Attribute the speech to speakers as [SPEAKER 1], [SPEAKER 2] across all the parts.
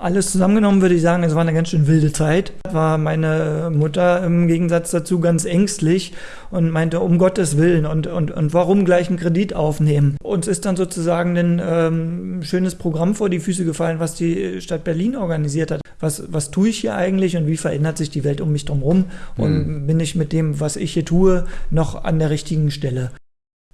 [SPEAKER 1] alles zusammengenommen würde ich sagen, es war eine ganz schön wilde Zeit. War meine Mutter im Gegensatz dazu ganz ängstlich und meinte, um Gottes Willen und, und, und warum gleich einen Kredit aufnehmen. Uns ist dann sozusagen ein ähm, schönes Programm vor die Füße gefallen, was die Stadt Berlin organisiert hat. Was, was tue ich hier eigentlich und wie verändert sich die Welt um mich drumherum? Und mhm. bin ich mit dem, was ich hier tue, noch an der richtigen Stelle?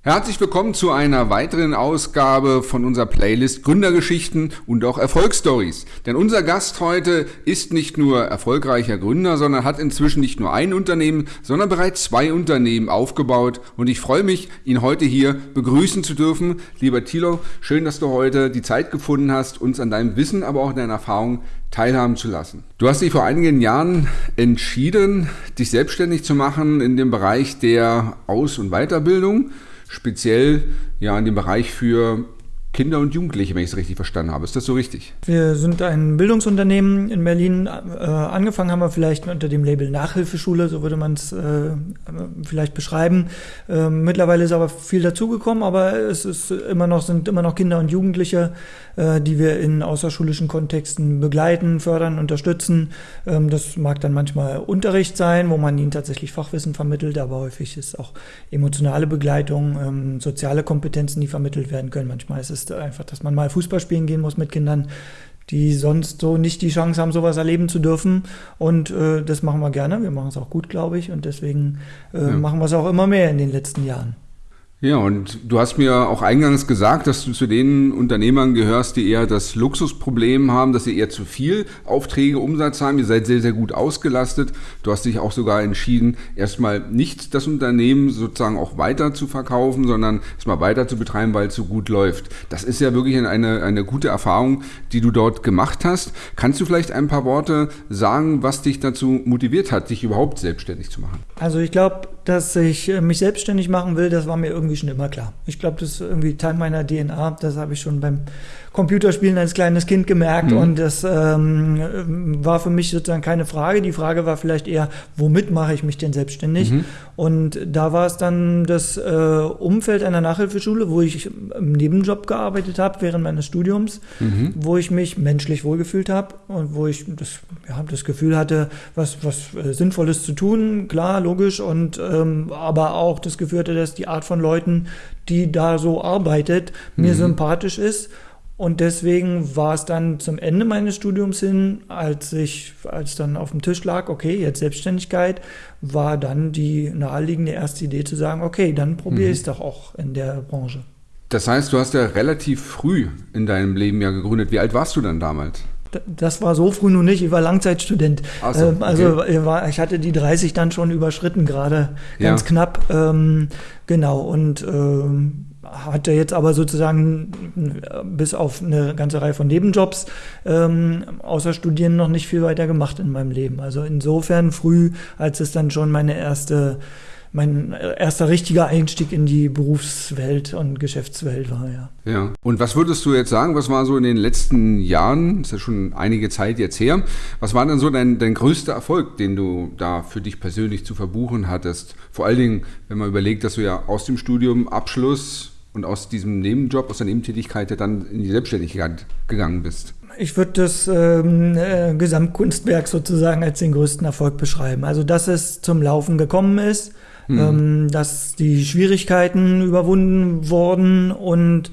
[SPEAKER 2] Herzlich willkommen zu einer weiteren Ausgabe von unserer Playlist Gründergeschichten und auch Erfolgsstories. Denn unser Gast heute ist nicht nur erfolgreicher Gründer, sondern hat inzwischen nicht nur ein Unternehmen, sondern bereits zwei Unternehmen aufgebaut. Und ich freue mich, ihn heute hier begrüßen zu dürfen. Lieber Thilo, schön, dass du heute die Zeit gefunden hast, uns an deinem Wissen, aber auch an deiner Erfahrung teilhaben zu lassen. Du hast dich vor einigen Jahren entschieden, dich selbstständig zu machen in dem Bereich der Aus- und Weiterbildung speziell ja in dem Bereich für Kinder und Jugendliche, wenn ich es richtig verstanden habe. Ist das so richtig?
[SPEAKER 1] Wir sind ein Bildungsunternehmen in Berlin. Äh, angefangen haben wir vielleicht unter dem Label Nachhilfeschule, so würde man es äh, vielleicht beschreiben. Äh, mittlerweile ist aber viel dazugekommen, aber es ist immer noch, sind immer noch Kinder und Jugendliche, äh, die wir in außerschulischen Kontexten begleiten, fördern, unterstützen. Ähm, das mag dann manchmal Unterricht sein, wo man ihnen tatsächlich Fachwissen vermittelt, aber häufig ist auch emotionale Begleitung, ähm, soziale Kompetenzen, die vermittelt werden können. Manchmal ist es einfach, dass man mal Fußball spielen gehen muss mit Kindern, die sonst so nicht die Chance haben, sowas erleben zu dürfen. Und äh, das machen wir gerne. Wir machen es auch gut, glaube ich. Und deswegen äh, ja. machen wir es auch immer mehr in den letzten Jahren.
[SPEAKER 2] Ja, und du hast mir auch eingangs gesagt, dass du zu den Unternehmern gehörst, die eher das Luxusproblem haben, dass sie eher zu viel Aufträge, Umsatz haben. Ihr seid sehr, sehr gut ausgelastet. Du hast dich auch sogar entschieden, erstmal nicht das Unternehmen sozusagen auch weiter zu verkaufen, sondern erstmal weiter zu betreiben, weil es so gut läuft. Das ist ja wirklich eine, eine gute Erfahrung, die du dort gemacht hast. Kannst du vielleicht ein paar Worte sagen, was dich dazu motiviert hat, dich überhaupt selbstständig zu machen?
[SPEAKER 1] Also ich glaube, dass ich äh, mich selbstständig machen will, das war mir irgendwie schon immer klar. Ich glaube, das ist irgendwie Teil meiner DNA. Das habe ich schon beim Computerspielen als kleines Kind gemerkt mhm. und das ähm, war für mich sozusagen keine Frage. Die Frage war vielleicht eher, womit mache ich mich denn selbstständig? Mhm. Und da war es dann das äh, Umfeld einer Nachhilfeschule, wo ich im Nebenjob gearbeitet habe während meines Studiums, mhm. wo ich mich menschlich wohlgefühlt habe und wo ich das, ja, das Gefühl hatte, was, was äh, Sinnvolles zu tun, klar, logisch, und ähm, aber auch das Gefühl hatte, dass die Art von Leuten, die da so arbeitet, mir mhm. sympathisch ist und deswegen war es dann zum Ende meines Studiums hin, als ich, als dann auf dem Tisch lag, okay, jetzt Selbstständigkeit, war dann die naheliegende erste Idee zu sagen, okay, dann probiere mhm. ich es doch auch in der Branche.
[SPEAKER 2] Das heißt, du hast ja relativ früh in deinem Leben ja gegründet. Wie alt warst du dann damals?
[SPEAKER 1] Das war so früh noch nicht, ich war Langzeitstudent. So, ähm, also okay. ich, war, ich hatte die 30 dann schon überschritten gerade, ganz ja. knapp. Ähm, genau, und ähm, hatte jetzt aber sozusagen bis auf eine ganze Reihe von Nebenjobs ähm, außer Studieren noch nicht viel weiter gemacht in meinem Leben. Also insofern früh, als es dann schon meine erste mein erster richtiger Einstieg in die Berufswelt und Geschäftswelt war, ja.
[SPEAKER 2] Ja. Und was würdest du jetzt sagen, was war so in den letzten Jahren, ist ja schon einige Zeit jetzt her, was war denn so dein, dein größter Erfolg, den du da für dich persönlich zu verbuchen hattest? Vor allen Dingen, wenn man überlegt, dass du ja aus dem Studium Abschluss und aus diesem Nebenjob, aus der Nebentätigkeit dann in die Selbstständigkeit gegangen bist?
[SPEAKER 1] Ich würde das ähm, äh, Gesamtkunstwerk sozusagen als den größten Erfolg beschreiben. Also, dass es zum Laufen gekommen ist, mhm. ähm, dass die Schwierigkeiten überwunden wurden und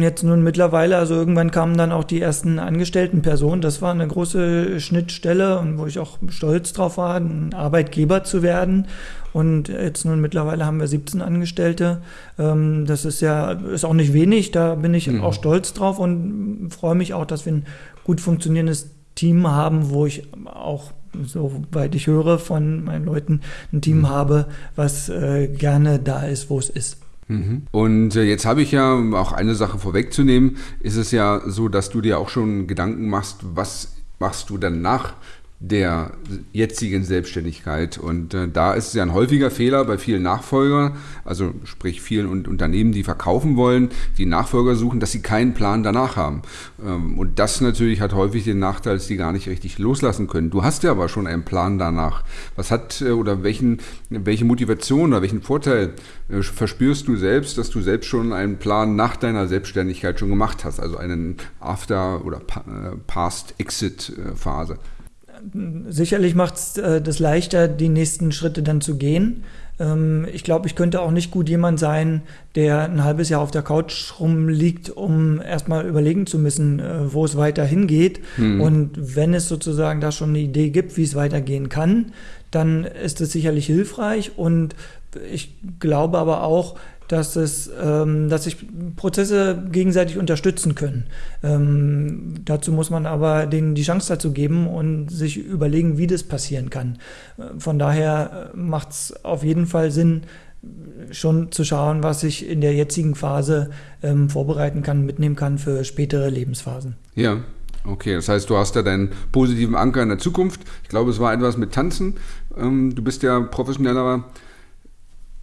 [SPEAKER 1] Jetzt nun mittlerweile, also irgendwann kamen dann auch die ersten angestellten Personen. Das war eine große Schnittstelle und wo ich auch stolz drauf war, ein Arbeitgeber zu werden. Und jetzt nun mittlerweile haben wir 17 Angestellte. Ähm, das ist ja, ist auch nicht wenig. Da bin ich mhm. auch stolz drauf und freue mich auch, dass wir ein gut funktionierendes Team haben, wo ich auch soweit ich höre von meinen Leuten, ein Team mhm. habe, was äh, gerne da ist, wo es ist.
[SPEAKER 2] Mhm. Und äh, jetzt habe ich ja auch eine Sache vorwegzunehmen, ist es ja so, dass du dir auch schon Gedanken machst, was machst du dann nach der jetzigen Selbstständigkeit. Und äh, da ist es ja ein häufiger Fehler bei vielen Nachfolgern, also sprich vielen Unternehmen, die verkaufen wollen, die Nachfolger suchen, dass sie keinen Plan danach haben. Ähm, und das natürlich hat häufig den Nachteil, dass die gar nicht richtig loslassen können. Du hast ja aber schon einen Plan danach. Was hat äh, oder welchen, welche Motivation oder welchen Vorteil äh, verspürst du selbst, dass du selbst schon einen Plan nach deiner Selbstständigkeit schon gemacht hast, also einen After- oder äh, Past-Exit-Phase?
[SPEAKER 1] Sicherlich macht es äh, das leichter, die nächsten Schritte dann zu gehen. Ähm, ich glaube, ich könnte auch nicht gut jemand sein, der ein halbes Jahr auf der Couch rumliegt, um erstmal überlegen zu müssen, äh, wo es weiter hingeht. Mhm. Und wenn es sozusagen da schon eine Idee gibt, wie es weitergehen kann, dann ist es sicherlich hilfreich. Und ich glaube aber auch, dass es, ähm, dass sich Prozesse gegenseitig unterstützen können. Ähm, dazu muss man aber denen die Chance dazu geben und sich überlegen, wie das passieren kann. Äh, von daher äh, macht es auf jeden Fall Sinn, schon zu schauen, was ich in der jetzigen Phase ähm, vorbereiten kann, mitnehmen kann für spätere Lebensphasen.
[SPEAKER 2] Ja, Okay, das heißt, du hast ja deinen positiven Anker in der Zukunft. Ich glaube, es war etwas mit Tanzen. Ähm, du bist ja professioneller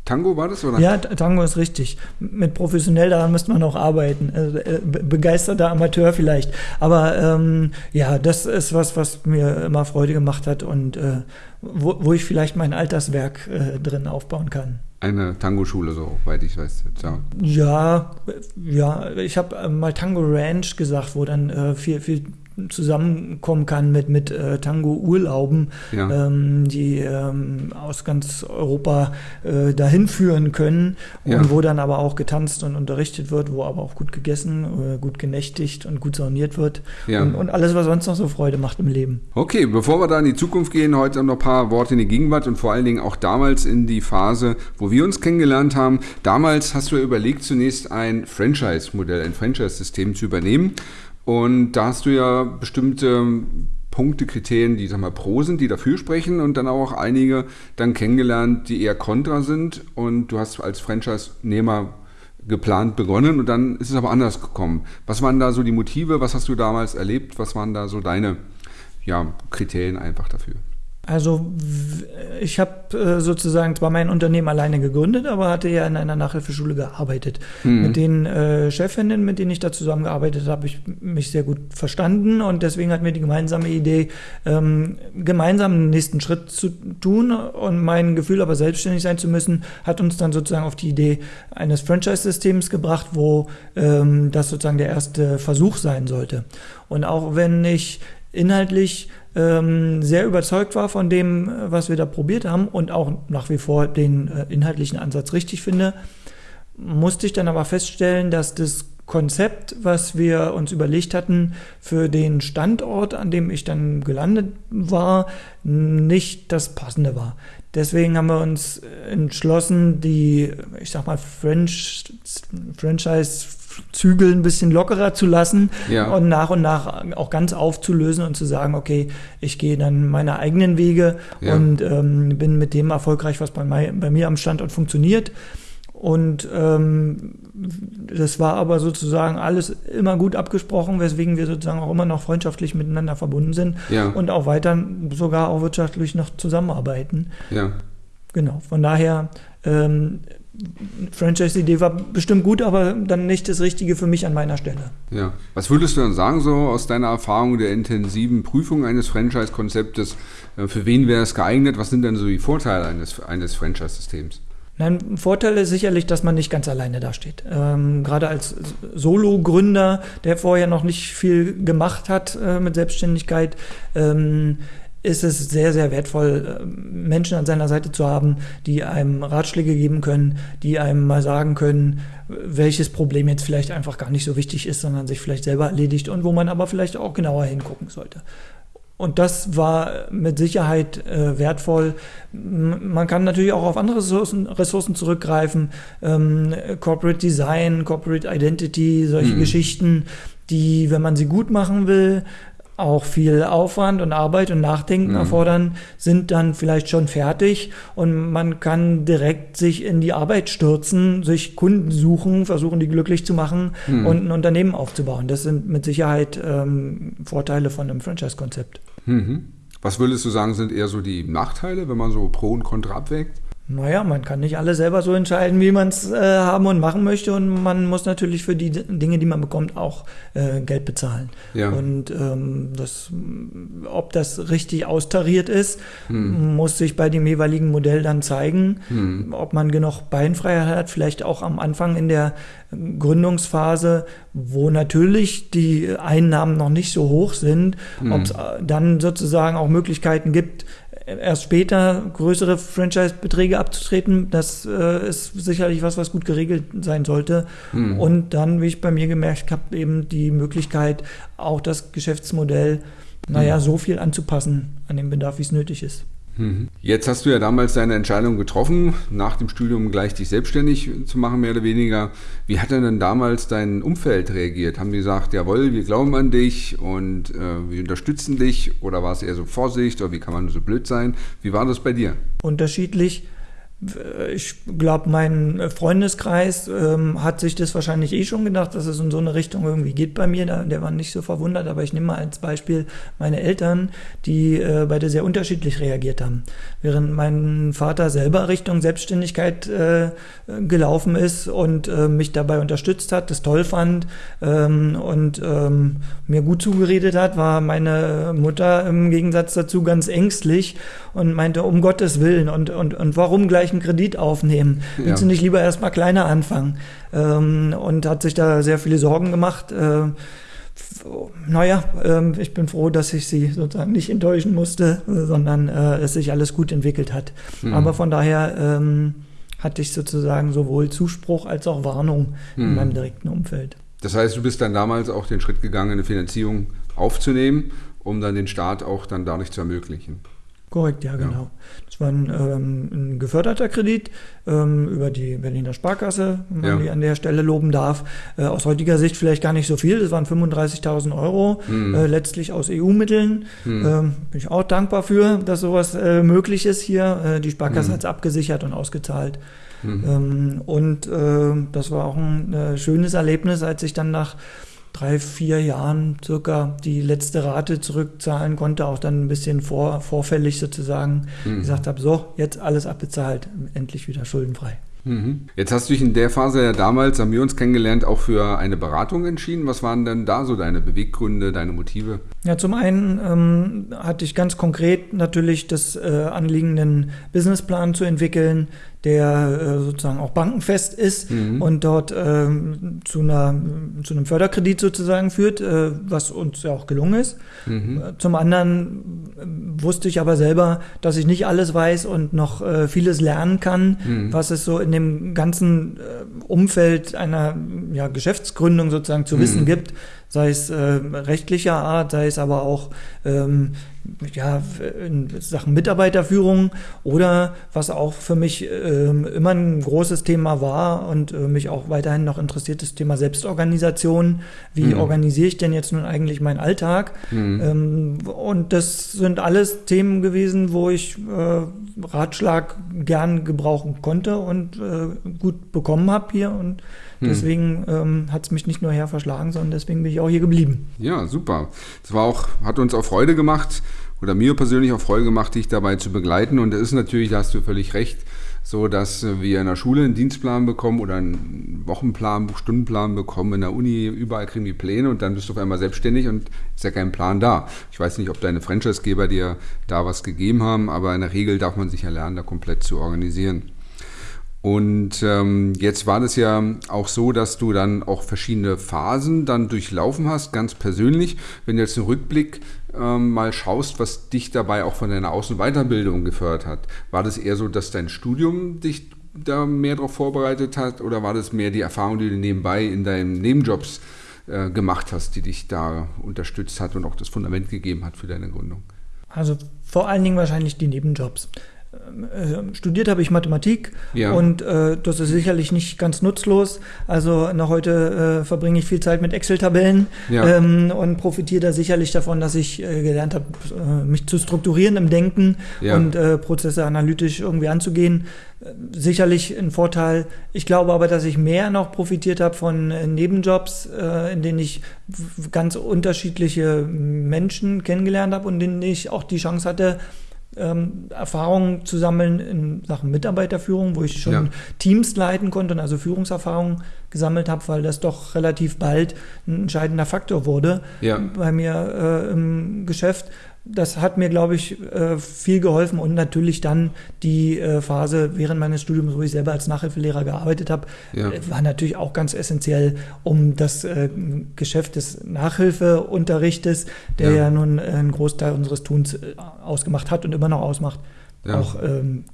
[SPEAKER 2] Tango war das, oder?
[SPEAKER 1] Ja, Tango ist richtig. Mit professionell daran müsste man auch arbeiten. Also, äh, begeisterter Amateur vielleicht. Aber ähm, ja, das ist was, was mir immer Freude gemacht hat und äh, wo, wo, ich vielleicht mein Alterswerk äh, drin aufbauen kann.
[SPEAKER 2] Eine Tango-Schule, so weit ich weiß.
[SPEAKER 1] Ja, ja, ja ich habe mal Tango Ranch gesagt, wo dann äh, viel, viel zusammenkommen kann mit, mit äh, Tango-Urlauben, ja. ähm, die ähm, aus ganz Europa äh, dahin führen können und ja. wo dann aber auch getanzt und unterrichtet wird, wo aber auch gut gegessen, äh, gut genächtigt und gut sauniert wird ja. und, und, alles, was sonst noch so Freude macht im Leben.
[SPEAKER 2] Okay, bevor wir da in die Zukunft gehen, heute noch ein paar Worte in die Gegenwart und vor allen Dingen auch damals in die Phase, wo wir uns kennengelernt haben. Damals hast du überlegt, zunächst ein Franchise-Modell, ein Franchise-System zu übernehmen und da hast du ja bestimmte Punkte, Kriterien, die sag mal pro sind, die dafür sprechen und dann auch einige dann kennengelernt, die eher kontra sind und du hast als Franchise-Nehmer geplant begonnen und dann ist es aber anders gekommen. Was waren da so die Motive? Was hast du damals erlebt? Was waren da so deine ja, Kriterien einfach dafür?
[SPEAKER 1] Also ich habe äh, sozusagen zwar mein Unternehmen alleine gegründet, aber hatte ja in einer Nachhilfeschule gearbeitet. Mhm. Mit den äh, Chefinnen, mit denen ich da zusammengearbeitet habe, ich mich sehr gut verstanden und deswegen hat mir die gemeinsame Idee, ähm, gemeinsam den nächsten Schritt zu tun und mein Gefühl aber selbstständig sein zu müssen, hat uns dann sozusagen auf die Idee eines Franchise-Systems gebracht, wo ähm, das sozusagen der erste Versuch sein sollte. Und auch wenn ich inhaltlich ähm, sehr überzeugt war von dem, äh, was wir da probiert haben und auch nach wie vor den äh, inhaltlichen Ansatz richtig finde, musste ich dann aber feststellen, dass das Konzept, was wir uns überlegt hatten für den Standort, an dem ich dann gelandet war, nicht das passende war. Deswegen haben wir uns entschlossen, die, ich sag mal, French, Franchise Zügel ein bisschen lockerer zu lassen ja. und nach und nach auch ganz aufzulösen und zu sagen, okay, ich gehe dann meine eigenen Wege ja. und ähm, bin mit dem erfolgreich, was bei, bei, mir am Standort funktioniert. Und ähm, das war aber sozusagen alles immer gut abgesprochen, weswegen wir sozusagen auch immer noch freundschaftlich miteinander verbunden sind ja. und auch weiter sogar auch wirtschaftlich noch zusammenarbeiten. Ja. Genau, von daher ähm, Franchise-Idee war bestimmt gut, aber dann nicht das Richtige für mich an meiner Stelle.
[SPEAKER 2] Ja. Was würdest du dann sagen, so aus deiner Erfahrung der intensiven Prüfung eines Franchise-Konzeptes? Äh, für wen wäre es geeignet? Was sind denn so die Vorteile eines, eines Franchise-Systems?
[SPEAKER 1] Ein Vorteil ist sicherlich, dass man nicht ganz alleine dasteht. Ähm, gerade als Solo-Gründer, der vorher noch nicht viel gemacht hat äh, mit Selbstständigkeit, ähm, ist es sehr, sehr wertvoll, äh, Menschen an seiner Seite zu haben, die einem Ratschläge geben können, die einem mal sagen können, welches Problem jetzt vielleicht einfach gar nicht so wichtig ist, sondern sich vielleicht selber erledigt und wo man aber vielleicht auch genauer hingucken sollte. Und das war mit Sicherheit äh, wertvoll. Man kann natürlich auch auf andere Ressourcen, Ressourcen zurückgreifen. Ähm, Corporate Design, Corporate Identity, solche mhm. Geschichten, die, wenn man sie gut machen will, auch viel Aufwand und Arbeit und Nachdenken mhm. erfordern, sind dann vielleicht schon fertig und man kann direkt sich in die Arbeit stürzen, sich Kunden suchen, versuchen, die glücklich zu machen mhm. und ein Unternehmen aufzubauen. Das sind mit Sicherheit ähm, Vorteile von einem Franchise-Konzept.
[SPEAKER 2] Mhm. Was würdest du sagen, sind eher so die Nachteile, wenn man so Pro und Contra abwägt?
[SPEAKER 1] Naja, man kann nicht alles selber so entscheiden, wie man es äh, haben und machen möchte. Und man muss natürlich für die Dinge, die man bekommt, auch äh, Geld bezahlen. Ja. Und ähm, das, ob das richtig austariert ist, hm. muss sich bei dem jeweiligen Modell dann zeigen. Hm. Ob man genug Beinfreiheit hat, vielleicht auch am Anfang in der Gründungsphase, wo natürlich die Einnahmen noch nicht so hoch sind, hm. ob es dann sozusagen auch Möglichkeiten gibt, erst später größere Franchise-Beträge abzutreten, das äh, ist sicherlich was, was gut geregelt sein sollte. Mhm. Und dann, wie ich bei mir gemerkt habe, eben die Möglichkeit, auch das Geschäftsmodell, naja, mhm. so viel anzupassen an den Bedarf, wie es nötig ist.
[SPEAKER 2] Mhm. Jetzt hast du ja damals deine Entscheidung getroffen, nach dem Studium gleich dich selbstständig zu machen, mehr oder weniger. Wie hat denn damals dein Umfeld reagiert? Haben die gesagt, jawohl, wir glauben an dich und äh, wir unterstützen dich? Oder war es eher so Vorsicht oder wie kann man so blöd sein? Wie war das bei dir?
[SPEAKER 1] Unterschiedlich. Ich glaube, mein Freundeskreis ähm, hat sich das wahrscheinlich eh schon gedacht, dass es in so eine Richtung irgendwie geht bei mir. Der, der war nicht so verwundert, aber ich nehme mal als Beispiel meine Eltern, die äh, beide sehr unterschiedlich reagiert haben. Während mein Vater selber Richtung Selbstständigkeit äh, gelaufen ist und äh, mich dabei unterstützt hat, das toll fand ähm, und ähm, mir gut zugeredet hat, war meine Mutter im Gegensatz dazu ganz ängstlich und meinte, um Gottes Willen und, und, und warum gleich gleich einen Kredit aufnehmen? Willst ja. du nicht lieber erstmal kleiner anfangen? Ähm, und hat sich da sehr viele Sorgen gemacht. Äh, naja, äh, ich bin froh, dass ich sie sozusagen nicht enttäuschen musste, sondern äh, es sich alles gut entwickelt hat. Mhm. Aber von daher ähm, hatte ich sozusagen sowohl Zuspruch als auch Warnung mhm. in meinem direkten Umfeld.
[SPEAKER 2] Das heißt, du bist dann damals auch den Schritt gegangen, eine Finanzierung aufzunehmen, um dann den Start auch dann dadurch zu ermöglichen.
[SPEAKER 1] Korrekt, ja, genau. Ja. War ein, ähm, ein geförderter Kredit ähm, über die Berliner Sparkasse, wenn man ja. die an der Stelle loben darf. Äh, aus heutiger Sicht vielleicht gar nicht so viel. Das waren 35.000 Euro, mhm. äh, letztlich aus EU-Mitteln. Mhm. Ähm, bin ich auch dankbar für, dass sowas äh, möglich ist hier. Äh, die Sparkasse mhm. hat es abgesichert und ausgezahlt. Mhm. Ähm, und äh, das war auch ein äh, schönes Erlebnis, als ich dann nach drei, vier Jahren circa die letzte Rate zurückzahlen konnte, auch dann ein bisschen vor, vorfällig sozusagen mhm. gesagt habe, so, jetzt alles abbezahlt, endlich wieder schuldenfrei.
[SPEAKER 2] Mhm. Jetzt hast du dich in der Phase ja damals, haben wir uns kennengelernt, auch für eine Beratung entschieden. Was waren denn da so deine Beweggründe, deine Motive?
[SPEAKER 1] Ja, zum einen ähm, hatte ich ganz konkret natürlich das äh, Anliegen, einen Businessplan zu entwickeln, der äh, sozusagen auch bankenfest ist mhm. und dort äh, zu, einer, zu einem Förderkredit sozusagen führt, äh, was uns ja auch gelungen ist. Mhm. Äh, zum anderen äh, wusste ich aber selber, dass ich nicht alles weiß und noch äh, vieles lernen kann, mhm. was es so in dem ganzen Umfeld einer ja, Geschäftsgründung sozusagen zu wissen mhm. gibt sei es äh, rechtlicher Art, sei es aber auch ähm, ja, in Sachen Mitarbeiterführung oder was auch für mich ähm, immer ein großes Thema war und äh, mich auch weiterhin noch interessiert, das Thema Selbstorganisation. Wie mhm. organisiere ich denn jetzt nun eigentlich meinen Alltag? Mhm. Ähm, und das sind alles Themen gewesen, wo ich äh, Ratschlag gern gebrauchen konnte und äh, gut bekommen habe hier und. Deswegen ähm, hat es mich nicht nur her verschlagen, sondern deswegen bin ich auch hier geblieben.
[SPEAKER 2] Ja, super. Es war auch, hat uns auch Freude gemacht oder mir persönlich auch Freude gemacht, dich dabei zu begleiten. Und es ist natürlich, da hast du völlig recht, so dass wir in der Schule einen Dienstplan bekommen oder einen Wochenplan, Stundenplan bekommen, in der Uni, überall kriegen wir Pläne und dann bist du auf einmal selbstständig und ist ja kein Plan da. Ich weiß nicht, ob deine Franchisegeber dir da was gegeben haben, aber in der Regel darf man sich ja lernen, da komplett zu organisieren. Und ähm, jetzt war das ja auch so, dass du dann auch verschiedene Phasen dann durchlaufen hast, ganz persönlich. Wenn du jetzt einen Rückblick ähm, mal schaust, was dich dabei auch von deiner Außen- Weiterbildung gefördert hat, war das eher so, dass dein Studium dich da mehr darauf vorbereitet hat oder war das mehr die Erfahrung, die du nebenbei in deinen Nebenjobs äh, gemacht hast, die dich da unterstützt hat und auch das Fundament gegeben hat für deine Gründung?
[SPEAKER 1] Also vor allen Dingen wahrscheinlich die Nebenjobs. Äh, studiert habe ich Mathematik
[SPEAKER 2] Ja.
[SPEAKER 1] und äh, das ist sicherlich nicht ganz nutzlos. Also noch heute äh, verbringe ich viel Zeit mit Excel-Tabellen
[SPEAKER 2] Ja.
[SPEAKER 1] ähm, und profitiere da sicherlich davon, dass ich äh, gelernt habe, äh, mich zu strukturieren im Denken
[SPEAKER 2] Ja.
[SPEAKER 1] und äh, Prozesse analytisch irgendwie anzugehen. Sicherlich ein Vorteil. Ich glaube aber, dass ich mehr noch profitiert habe von Nebenjobs, in denen ich ganz unterschiedliche Menschen kennengelernt habe und in denen ich auch die Chance hatte, ähm, Erfahrungen zu sammeln in Sachen Mitarbeiterführung, wo ich schon
[SPEAKER 2] Ja.
[SPEAKER 1] Teams leiten konnte und also Führungserfahrung gesammelt habe, weil das doch relativ bald ein entscheidender Faktor wurde
[SPEAKER 2] Ja.
[SPEAKER 1] bei mir äh, im Geschäft. Das hat mir, glaube ich, äh, viel geholfen und natürlich dann die äh, Phase während meines Studiums, wo ich selber als Nachhilfelehrer gearbeitet habe,
[SPEAKER 2] Ja.
[SPEAKER 1] äh, war natürlich auch ganz essentiell, um das Geschäft des Nachhilfeunterrichtes, der
[SPEAKER 2] Ja.
[SPEAKER 1] ja, nun einen Großteil unseres Tuns ausgemacht hat und immer noch ausmacht,
[SPEAKER 2] Ja.
[SPEAKER 1] auch ähm,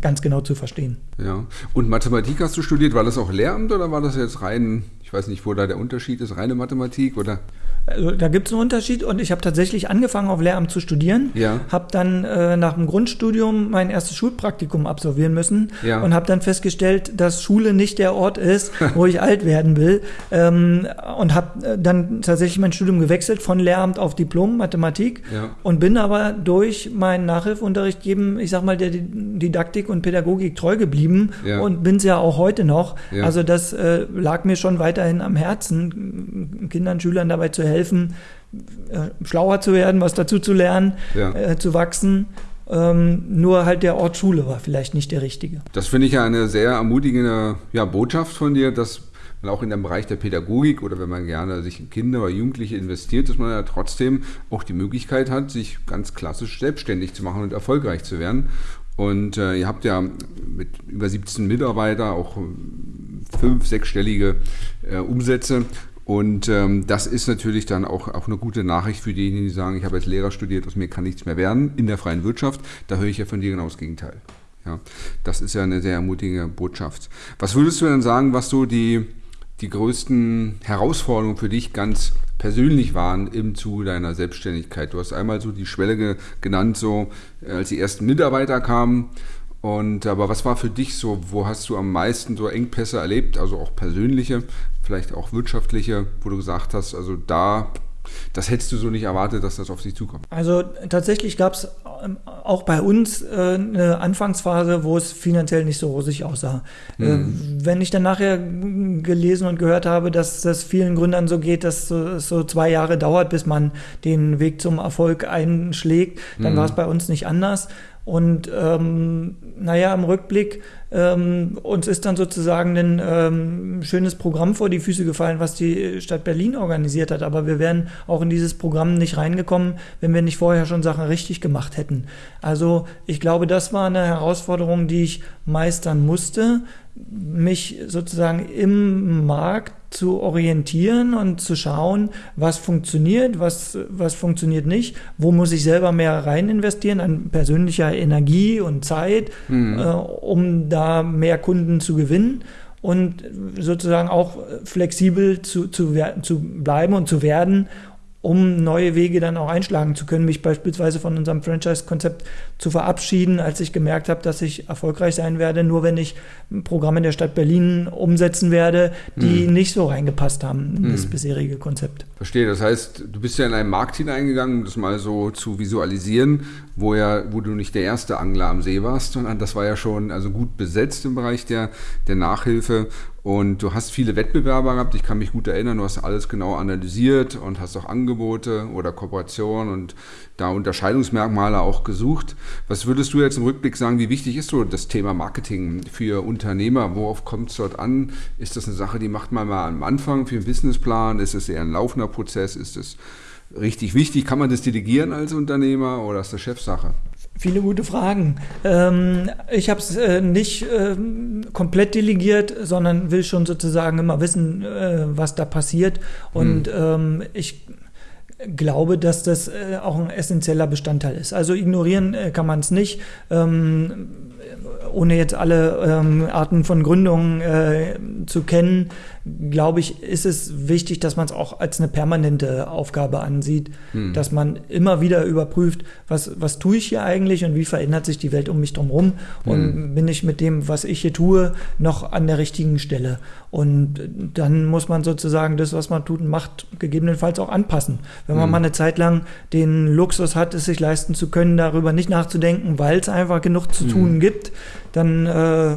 [SPEAKER 1] ganz genau zu verstehen.
[SPEAKER 2] Ja. Und Mathematik hast du studiert, war das auch Lehramt oder war das jetzt rein, weiß nicht, wo da der Unterschied ist, reine Mathematik oder?
[SPEAKER 1] Also, da gibt es einen Unterschied und ich habe tatsächlich angefangen, auf Lehramt zu studieren.
[SPEAKER 2] Ja.
[SPEAKER 1] Habe dann äh, nach dem Grundstudium mein erstes Schulpraktikum absolvieren müssen
[SPEAKER 2] Ja.
[SPEAKER 1] und habe dann festgestellt, dass Schule nicht der Ort ist, wo ich alt werden will. Ähm, und habe äh, dann tatsächlich mein Studium gewechselt von Lehramt auf Diplom Mathematik
[SPEAKER 2] Ja.
[SPEAKER 1] und bin aber durch meinen Nachhilfeunterricht geben, ich sag mal, der Didaktik und Pädagogik treu geblieben und bin es ja auch heute noch. Also das äh, lag mir schon weiterhin am Herzen, Kindern, Schülern dabei zu helfen, äh, schlauer zu werden, was dazu zu lernen,
[SPEAKER 2] Ja.
[SPEAKER 1] äh, zu wachsen. Ähm, nur halt der Ort Schule war vielleicht nicht der richtige.
[SPEAKER 2] Das finde ich ja eine sehr ermutigende ja, Botschaft von dir, dass man auch in dem Bereich der Pädagogik oder wenn man gerne sich in Kinder oder Jugendliche investiert, dass man ja trotzdem auch die Möglichkeit hat, sich ganz klassisch selbstständig zu machen und erfolgreich zu werden. Und äh, ihr habt ja mit über 17 Mitarbeiter auch ähm, fünf, sechsstellige äh, Umsätze. Und ähm, das ist natürlich dann auch, auch eine gute Nachricht für diejenigen, die sagen, ich habe als Lehrer studiert, aus mir kann nichts mehr werden in der freien Wirtschaft. Da höre ich ja von dir genau das Gegenteil. Ja, das ist ja eine sehr ermutigende Botschaft. Was würdest du denn sagen, was so die, die größten Herausforderungen für dich ganz persönlich waren im Zuge deiner Selbstständigkeit? Du hast einmal so die Schwelle ge genannt, so äh, als die ersten Mitarbeiter kamen. Und aber was war für dich so, wo hast du am meisten so Engpässe erlebt, also auch persönliche, vielleicht auch wirtschaftliche, wo du gesagt hast, also da, das hättest du so nicht erwartet, dass das auf dich zukommt.
[SPEAKER 1] Also tatsächlich gab es auch bei uns äh, eine Anfangsphase, wo es finanziell nicht so rosig aussah. Äh, wenn ich dann nachher gelesen und gehört habe, dass das vielen Gründern so geht, dass so- es so zwei Jahre dauert, bis man den Weg zum Erfolg einschlägt, dann war es bei uns nicht anders. Und ähm, naja, im Rückblick, ähm, uns ist dann sozusagen ein ähm, schönes Programm vor die Füße gefallen, was die Stadt Berlin organisiert hat. Aber wir wären auch in dieses Programm nicht reingekommen, wenn wir nicht vorher schon Sachen richtig gemacht hätten. Also ich glaube, das war eine Herausforderung, die ich meistern musste, mich sozusagen im Markt zu orientieren und zu schauen, was funktioniert, was, was funktioniert nicht, wo muss ich selber mehr rein investieren an persönlicher Energie und Zeit, äh, um da mehr Kunden zu gewinnen und sozusagen auch flexibel zu, zu, zu bleiben und zu werden, um neue Wege dann auch einschlagen zu können, mich beispielsweise von unserem Franchise-Konzept zu verabschieden, als ich gemerkt habe, dass ich erfolgreich sein werde, nur wenn ich Programme der Stadt Berlin umsetzen werde, die nicht so reingepasst haben in das bisherige Konzept.
[SPEAKER 2] Verstehe, das heißt, du bist ja in einen Markt hineingegangen, um das mal so zu visualisieren, wo ja, wo du nicht der erste Angler am See warst, sondern das war ja schon also gut besetzt im Bereich der, der Nachhilfe. Und du hast viele Wettbewerber gehabt, ich kann mich gut erinnern, du hast alles genau analysiert und hast auch Angebote oder Kooperationen und da Unterscheidungsmerkmale auch gesucht. Was würdest du jetzt im Rückblick sagen, wie wichtig ist so das Thema Marketing für Unternehmer? Worauf kommt es dort an? Ist das eine Sache, die macht man mal am Anfang für einen Businessplan? Ist es eher ein laufender Prozess? Ist es richtig wichtig? Kann man das delegieren als Unternehmer oder ist das Chefsache?
[SPEAKER 1] Viele gute Fragen. Ähm, ich habe es äh, nicht ähm, komplett delegiert, sondern will schon sozusagen immer wissen, äh, was da passiert. Und ähm, ich glaube, dass das äh, auch ein essentieller Bestandteil ist. Also ignorieren kann man es nicht. Ohne jetzt alle ähm, Arten von Gründungen äh, zu kennen, glaube ich, ist es wichtig, dass man es auch als eine permanente Aufgabe ansieht, hm. dass man immer wieder überprüft, was, was tue ich hier eigentlich und wie verändert sich die Welt um mich drumherum und hm. bin ich mit dem, was ich hier tue, noch an der richtigen Stelle. Und dann muss man sozusagen das, was man tut und macht, gegebenenfalls auch anpassen. Wenn man hm. mal eine Zeit lang den Luxus hat, es sich leisten zu können, darüber nicht nachzudenken, weil es einfach genug zu tun hm. gibt, dann äh,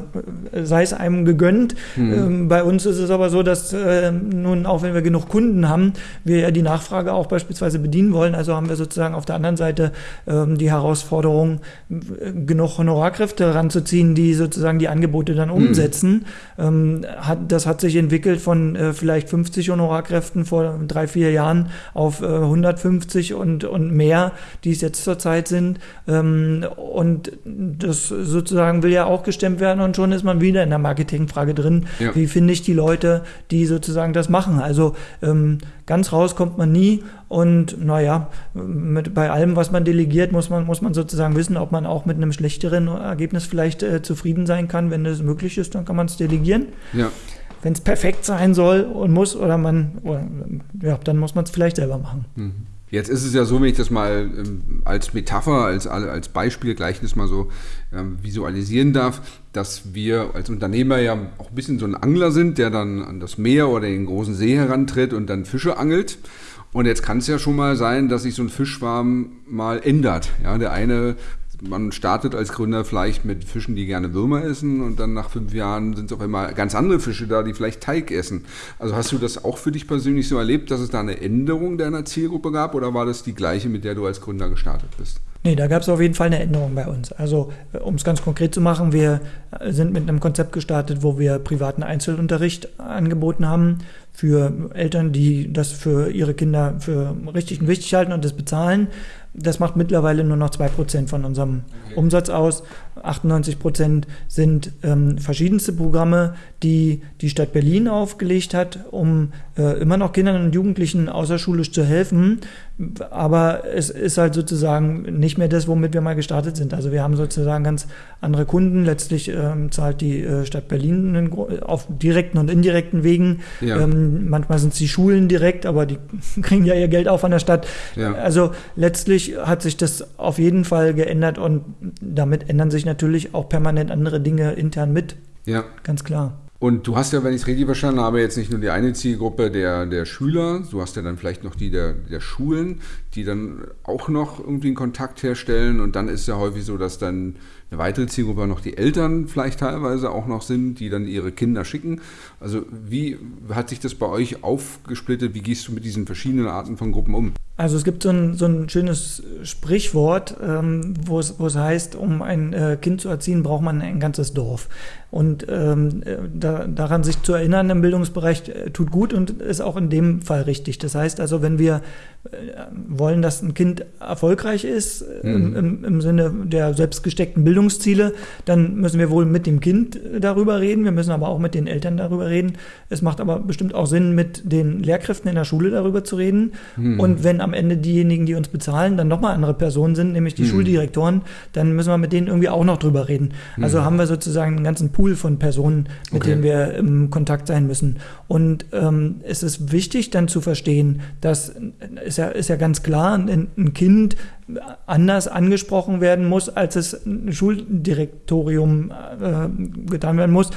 [SPEAKER 1] sei es einem gegönnt. Mhm. Ähm, bei uns ist es aber so, dass äh, nun, auch wenn wir genug Kunden haben, wir ja die Nachfrage auch beispielsweise bedienen wollen. Also haben wir sozusagen auf der anderen Seite ähm, die Herausforderung, genug Honorarkräfte ranzuziehen, die sozusagen die Angebote dann mhm. umsetzen. Ähm, hat, das hat sich entwickelt von äh, vielleicht 50 Honorarkräften vor drei, vier Jahren auf äh, 150 und, und mehr, die es jetzt zurzeit sind. Ähm, und das sozusagen will ja auch gestemmt werden und schon ist man wieder in der Marketingfrage drin. Ja. Wie finde ich die Leute, die sozusagen das machen? Also ähm, ganz raus kommt man nie und naja, mit, bei allem, was man delegiert, muss man, muss man sozusagen wissen, ob man auch mit einem schlechteren Ergebnis vielleicht äh, zufrieden sein kann. Wenn das möglich ist, dann kann man es delegieren. Ja. Wenn es perfekt sein soll und muss oder man, oder, ja, dann muss man es vielleicht selber machen.
[SPEAKER 2] Mhm. Jetzt ist es ja so, wenn ich das mal ähm, als Metapher, als, als Beispiel, Gleichnis mal so ähm, visualisieren darf, dass wir als Unternehmer ja auch ein bisschen so ein Angler sind, der dann an das Meer oder den großen See herantritt und dann Fische angelt. Und jetzt kann es ja schon mal sein, dass sich so ein Fischschwarm mal ändert. Ja, der eine man startet als Gründer vielleicht mit Fischen, die gerne Würmer essen und dann nach fünf Jahren sind es auf einmal ganz andere Fische da, die vielleicht Teig essen. Also hast du das auch für dich persönlich so erlebt, dass es da eine Änderung deiner Zielgruppe gab oder war das die gleiche, mit der du als Gründer gestartet bist?
[SPEAKER 1] Nee, da gab es auf jeden Fall eine Änderung bei uns. Also, äh, um es ganz konkret zu machen, wir äh, sind mit einem Konzept gestartet, wo wir privaten Einzelunterricht angeboten haben für Eltern, die das für ihre Kinder für richtig und wichtig halten und das bezahlen. Das macht mittlerweile nur noch 2% von unserem. Umsatz aus. 98% sind ähm, verschiedenste Programme, die die Stadt Berlin aufgelegt hat, um äh, immer noch Kindern und Jugendlichen außerschulisch zu helfen. Aber es ist halt sozusagen nicht mehr das, womit wir mal gestartet sind. Also wir haben sozusagen ganz andere Kunden. Letztlich ähm, zahlt die äh, Stadt Berlin auf direkten und indirekten Wegen. Ja. Ähm, manchmal sind es die Schulen direkt, aber die kriegen ja ihr Geld auch von der Stadt. Ja. Also letztlich hat sich das auf jeden Fall geändert und damit ändern sich natürlich auch permanent andere Dinge intern mit. Ja. Ganz klar.
[SPEAKER 2] Und du hast ja, wenn ich es richtig verstanden habe, jetzt nicht nur die eine Zielgruppe der, der Schüler, du hast ja dann vielleicht noch die der, der Schulen, die dann auch noch irgendwie einen Kontakt herstellen. Und dann ist ja häufig so, dass dann eine weitere Zielgruppe noch die Eltern vielleicht teilweise auch noch sind, die dann ihre Kinder schicken. Also wie hat sich das bei euch aufgesplittet? Wie gehst du mit diesen verschiedenen Arten von Gruppen um?
[SPEAKER 1] Also es gibt so ein, so ein schönes Sprichwort, ähm, wo, es, wo es heißt, um ein äh, Kind zu erziehen, braucht man ein ganzes Dorf. Und ähm, äh, da, daran sich zu erinnern im Bildungsbereich äh, tut gut und ist auch in dem Fall richtig. Das heißt also, wenn wir äh, wollen, dass ein Kind erfolgreich ist mhm. im, im, Sinne der selbstgesteckten Bildungsziele, dann müssen wir wohl mit dem Kind darüber reden. Wir müssen aber auch mit den Eltern darüber reden. Es macht aber bestimmt auch Sinn, mit den Lehrkräften in der Schule darüber zu reden. Mhm. Und wenn am Ende diejenigen, die uns bezahlen, dann nochmal andere Personen sind, nämlich die hm. Schuldirektoren, dann müssen wir mit denen irgendwie auch noch drüber reden. Hm. Also haben wir sozusagen einen ganzen Pool von Personen, mit okay. denen wir im Kontakt sein müssen. Und ähm, es ist wichtig dann zu verstehen, dass ist ja, ist ja ganz klar, ein, ein Kind anders angesprochen werden muss, als es ein Schuldirektorium äh, getan werden muss.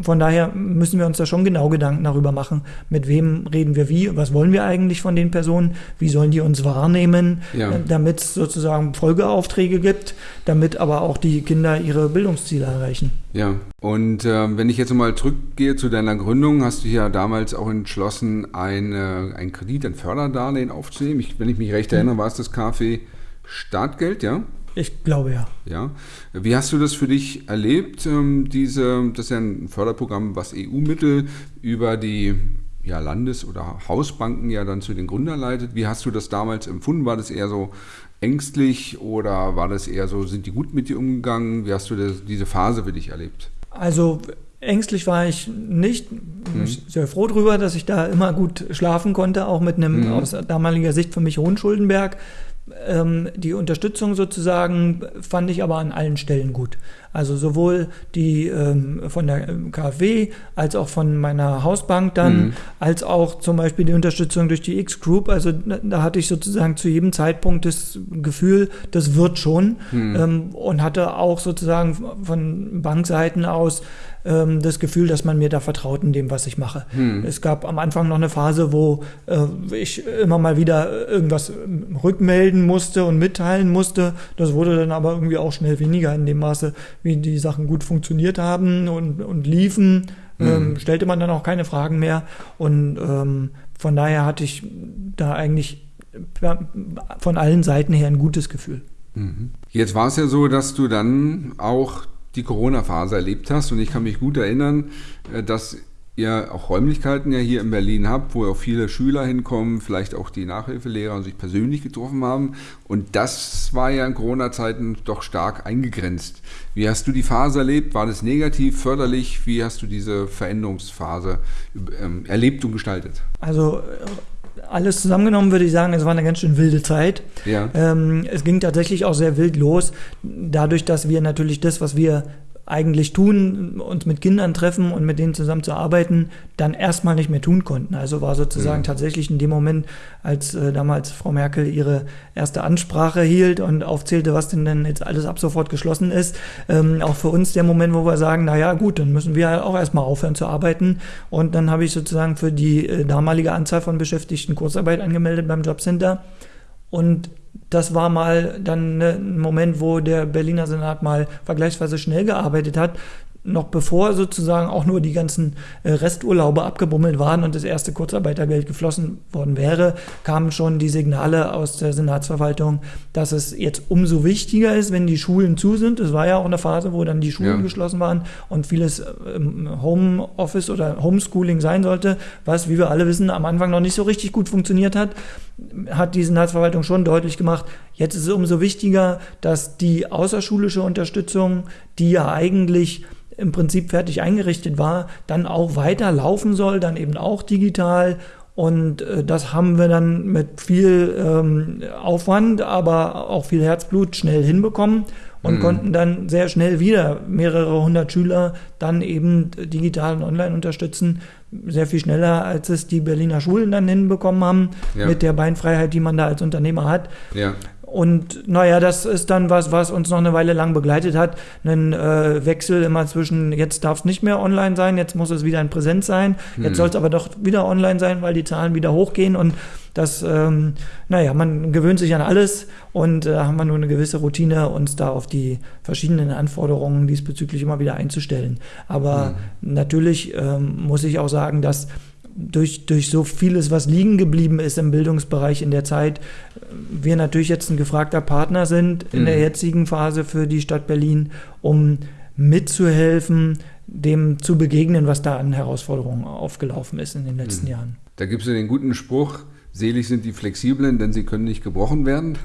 [SPEAKER 1] Von daher müssen wir uns da schon genau Gedanken darüber machen, mit wem reden wir wie, was wollen wir eigentlich von den Personen, wie sollen die uns wahrnehmen, ja. äh, damit es sozusagen Folgeaufträge gibt, damit aber auch die Kinder ihre Bildungsziele erreichen.
[SPEAKER 2] Ja, und äh, wenn ich jetzt mal zurückgehe zu deiner Gründung, hast du ja damals auch entschlossen, ein, ein Kredit, ein Förderdarlehen aufzunehmen. Ich, wenn ich mich recht erinnere, war es das KfW Startgeld, ja?
[SPEAKER 1] Ich glaube ja.
[SPEAKER 2] Ja. Wie hast du das für dich erlebt? Ähm, diese, das ist ja ein Förderprogramm, was EU-Mittel über die ja, Landes- oder Hausbanken ja dann zu den Gründern leitet. Wie hast du das damals empfunden? War das eher so ängstlich oder war das eher so, sind die gut mit dir umgegangen? Wie hast du das, diese Phase für dich erlebt?
[SPEAKER 1] Also ängstlich war ich nicht. Mhm. Ich bin sehr froh darüber, dass ich da immer gut schlafen konnte, auch mit einem mhm. aus damaliger Sicht für mich hohen Schuldenberg die Unterstützung sozusagen fand ich aber an allen Stellen gut. Also sowohl die ähm, von der KfW als auch von meiner Hausbank dann, mhm. als auch zum Beispiel die Unterstützung durch die X-Group. Also da hatte ich sozusagen zu jedem Zeitpunkt das Gefühl, das wird schon. Mhm. Ähm, und hatte auch sozusagen von Bankseiten aus ähm, das Gefühl, dass man mir da vertraut in dem, was ich mache. Hm. Es gab am Anfang noch eine Phase, wo äh, ich immer mal wieder irgendwas rückmelden musste und mitteilen musste. Das wurde dann aber irgendwie auch schnell weniger in dem Maße, wie die Sachen gut funktioniert haben und, und liefen. Hm. Ähm, stellte man dann auch keine Fragen mehr. Und ähm, von daher hatte ich da eigentlich von allen Seiten her ein gutes Gefühl.
[SPEAKER 2] Mhm. Jetzt war es ja so, dass du dann auch die Corona-Phase erlebt hast. Und ich kann mich gut erinnern, äh, dass ihr auch Räumlichkeiten ja hier in Berlin habt, wo auch viele Schüler hinkommen, vielleicht auch die Nachhilfelehrer und sich persönlich getroffen haben. Und das war ja in Corona-Zeiten doch stark eingegrenzt. Wie hast du die Phase erlebt? War das negativ, förderlich? Wie hast du diese Veränderungsphase ähm, erlebt und gestaltet?
[SPEAKER 1] Also alles zusammengenommen würde ich sagen, es war eine ganz schön wilde Zeit. Ja. Ähm, es ging tatsächlich auch sehr wild los, dadurch, dass wir natürlich das, was wir eigentlich tun, uns mit Kindern treffen und mit denen zusammen zu arbeiten, dann erstmal nicht mehr tun konnten. Also war sozusagen mhm. tatsächlich in dem Moment, als äh, damals Frau Merkel ihre erste Ansprache hielt und aufzählte, was denn denn jetzt alles ab sofort geschlossen ist, ähm, auch für uns der Moment, wo wir sagen, na ja, gut, dann müssen wir auch erstmal aufhören zu arbeiten. Und dann habe ich sozusagen für die äh, damalige Anzahl von Beschäftigten Kurzarbeit angemeldet beim Jobcenter. Und das war mal dann ne, ein Moment, wo der Berliner Senat mal vergleichsweise schnell gearbeitet hat noch bevor sozusagen auch nur die ganzen äh, Resturlaube abgebummelt waren und das erste Kurzarbeitergeld geflossen worden wäre, kamen schon die Signale aus der Senatsverwaltung, dass es jetzt umso wichtiger ist, wenn die Schulen zu sind. Es war ja auch eine Phase, wo dann die Schulen ja. geschlossen waren und vieles ähm, Homeoffice oder Homeschooling sein sollte, was, wie wir alle wissen, am Anfang noch nicht so richtig gut funktioniert hat, hat die Senatsverwaltung schon deutlich gemacht, jetzt ist es umso wichtiger, dass die außerschulische Unterstützung, die ja eigentlich im Prinzip fertig eingerichtet war, dann auch weiter laufen soll, dann eben auch digital. Und äh, das haben wir dann mit viel ähm, Aufwand, aber auch viel Herzblut schnell hinbekommen und mhm. konnten dann sehr schnell wieder mehrere hundert Schüler dann eben digital und online unterstützen. Sehr viel schneller, als es die Berliner Schulen dann hinbekommen haben, ja. mit der Beinfreiheit, die man da als Unternehmer hat. Ja. Und naja, das ist dann was, was uns noch eine Weile lang begleitet hat. Ein äh, Wechsel immer zwischen, jetzt darf es nicht mehr online sein, jetzt muss es wieder in Präsenz sein, jetzt hm. soll es aber doch wieder online sein, weil die Zahlen wieder hochgehen. Und das, ähm, naja, man gewöhnt sich an alles und äh, haben wir nur eine gewisse Routine, uns da auf die verschiedenen Anforderungen diesbezüglich immer wieder einzustellen. Aber hm. natürlich ähm, muss ich auch sagen, dass durch, durch so vieles, was liegen geblieben ist im Bildungsbereich in der Zeit, wir natürlich jetzt ein gefragter Partner sind in mhm. der jetzigen Phase für die Stadt Berlin, um mitzuhelfen, dem zu begegnen, was da an Herausforderungen aufgelaufen ist in den letzten mhm. Jahren.
[SPEAKER 2] Da gibt es den guten Spruch, selig sind die Flexiblen, denn sie können nicht gebrochen werden.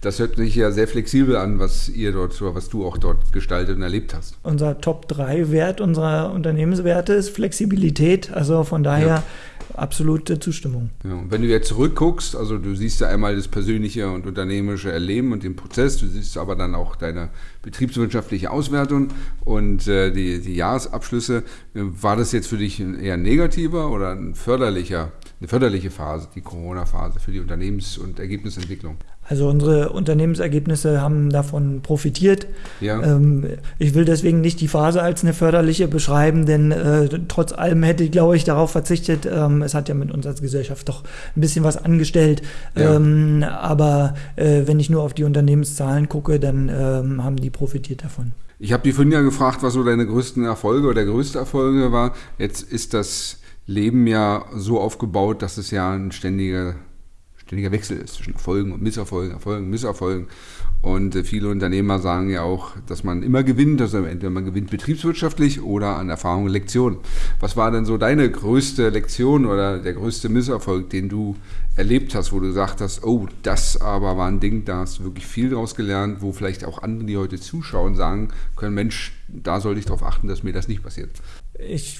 [SPEAKER 2] Das hört sich ja sehr flexibel an, was ihr dort, was du auch dort gestaltet und erlebt hast.
[SPEAKER 1] Unser Top-3-Wert unserer Unternehmenswerte ist Flexibilität. Also von daher ja. absolute Zustimmung.
[SPEAKER 2] Ja, und wenn du jetzt zurückguckst, also du siehst ja einmal das persönliche und unternehmerische Erleben und den Prozess, du siehst aber dann auch deine betriebswirtschaftliche Auswertung und äh, die, die Jahresabschlüsse. War das jetzt für dich ein eher negativer oder ein förderlicher, eine förderliche Phase, die Corona-Phase für die Unternehmens- und Ergebnisentwicklung?
[SPEAKER 1] Also unsere Unternehmensergebnisse haben davon profitiert. Ja. Ähm, ich will deswegen nicht die Phase als eine förderliche beschreiben, denn äh, trotz allem hätte ich, glaube ich, darauf verzichtet. Ähm, es hat ja mit uns als Gesellschaft doch ein bisschen was angestellt. Ja. Ähm, aber äh, wenn ich nur auf die Unternehmenszahlen gucke, dann ähm, haben die profitiert davon.
[SPEAKER 2] Ich habe die vorhin ja gefragt, was so deine größten Erfolge oder der größte Erfolge war. Jetzt ist das Leben ja so aufgebaut, dass es ja ein ständiger ständiger Wechsel ist zwischen Erfolgen und Misserfolgen, Erfolgen, Misserfolgen. Und äh, viele Unternehmer sagen ja auch, dass man immer gewinnt, also entweder man gewinnt betriebswirtschaftlich oder an Erfahrung und Lektion. Was war denn so deine größte Lektion oder der größte Misserfolg, den du erlebt hast, wo du gesagt hast, oh, das aber war ein Ding, da hast du wirklich viel draus gelernt, wo vielleicht auch andere, die heute zuschauen, sagen können, Mensch, da sollte ich darauf achten, dass mir das nicht passiert.
[SPEAKER 1] Ich